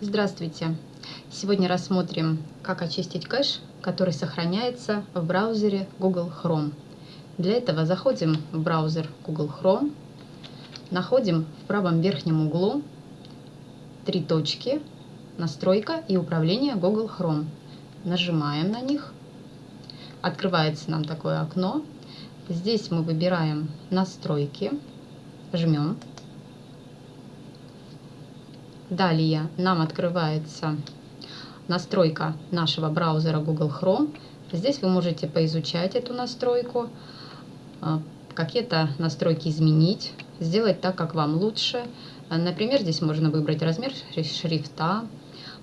Здравствуйте! Сегодня рассмотрим, как очистить кэш, который сохраняется в браузере Google Chrome. Для этого заходим в браузер Google Chrome, находим в правом верхнем углу три точки «Настройка и управление Google Chrome». Нажимаем на них, открывается нам такое окно. Здесь мы выбираем «Настройки», жмем Далее нам открывается настройка нашего браузера Google Chrome. Здесь вы можете поизучать эту настройку, а, какие-то настройки изменить, сделать так, как вам лучше. Например, здесь можно выбрать размер шрифта,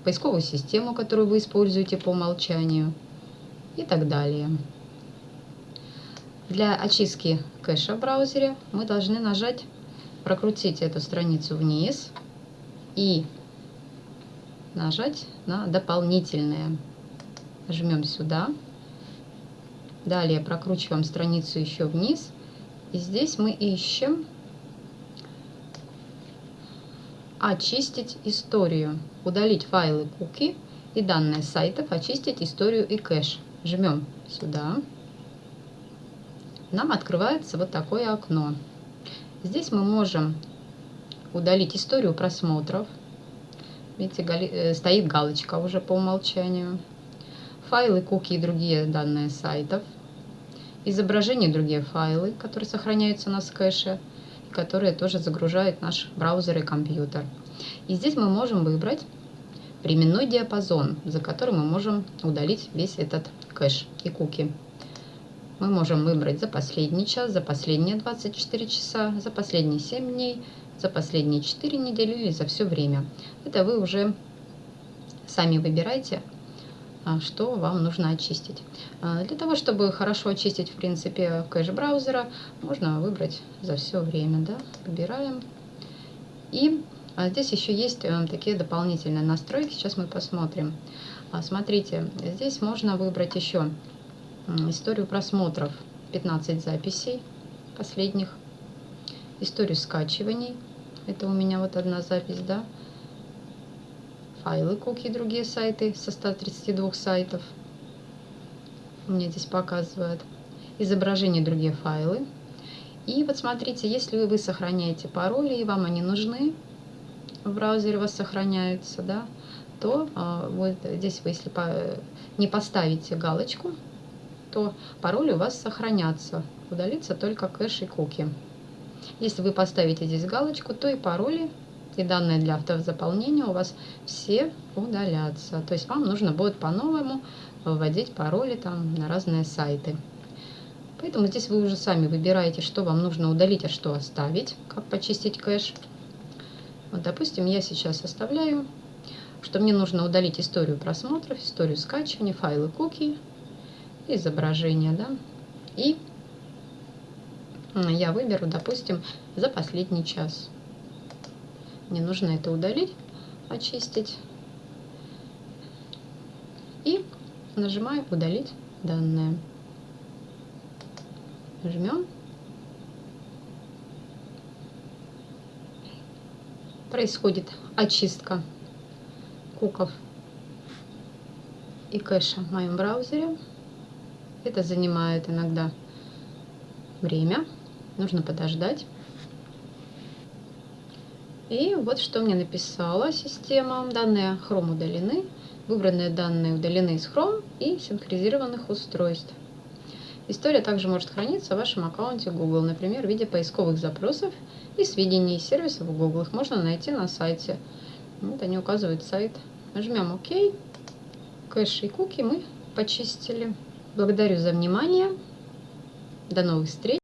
поисковую систему, которую вы используете по умолчанию и так далее. Для очистки кэша в браузере мы должны нажать, прокрутить эту страницу вниз – и нажать на дополнительное. Жмем сюда. Далее прокручиваем страницу еще вниз. И здесь мы ищем очистить историю, удалить файлы куки и данные сайтов, очистить историю и кэш. Жмем сюда. Нам открывается вот такое окно. Здесь мы можем удалить историю просмотров. Видите, э, стоит галочка уже по умолчанию. Файлы, куки и другие данные сайтов. Изображения и другие файлы, которые сохраняются на кэше, которые тоже загружает наш браузер и компьютер. И здесь мы можем выбрать временной диапазон, за который мы можем удалить весь этот кэш и куки. Мы можем выбрать за последний час, за последние 24 часа, за последние 7 дней, за последние 4 недели или за все время. Это вы уже сами выбираете, а, что вам нужно очистить. А, для того, чтобы хорошо очистить, в принципе, кэш браузера, можно выбрать за все время. Да? Выбираем. И а, здесь еще есть э, такие дополнительные настройки. Сейчас мы посмотрим. Смотрите, здесь можно выбрать еще историю просмотров. 15 записей последних историю скачиваний. Это у меня вот одна запись, да. Файлы, куки, другие сайты со 132 сайтов. Меня здесь показывает. Изображение, другие файлы. И вот смотрите, если вы сохраняете пароли, и вам они нужны, в браузере у вас сохраняются, да, то а, вот здесь вы, если по, не поставите галочку, то пароли у вас сохранятся. Удалится только кэш и куки. Если вы поставите здесь галочку, то и пароли, и данные для автозаполнения у вас все удалятся. То есть вам нужно будет по-новому вводить пароли там на разные сайты. Поэтому здесь вы уже сами выбираете, что вам нужно удалить, а что оставить, как почистить кэш. Вот, допустим, я сейчас оставляю, что мне нужно удалить историю просмотров, историю скачивания, файлы куки, изображения, да, и я выберу, допустим, за последний час. Мне нужно это удалить, очистить. И нажимаю «Удалить данные». Жмем. Происходит очистка куков и кэша в моем браузере. Это занимает иногда время нужно подождать. И вот что мне написала система. Данные Chrome удалены. Выбранные данные удалены из Chrome и синхронизированных устройств. История также может храниться в вашем аккаунте Google, например, в виде поисковых запросов и сведений из сервисов Google. Их можно найти на сайте. Вот они указывают сайт. Нажмем ОК. Кэш и куки мы почистили. Благодарю за внимание. До новых встреч.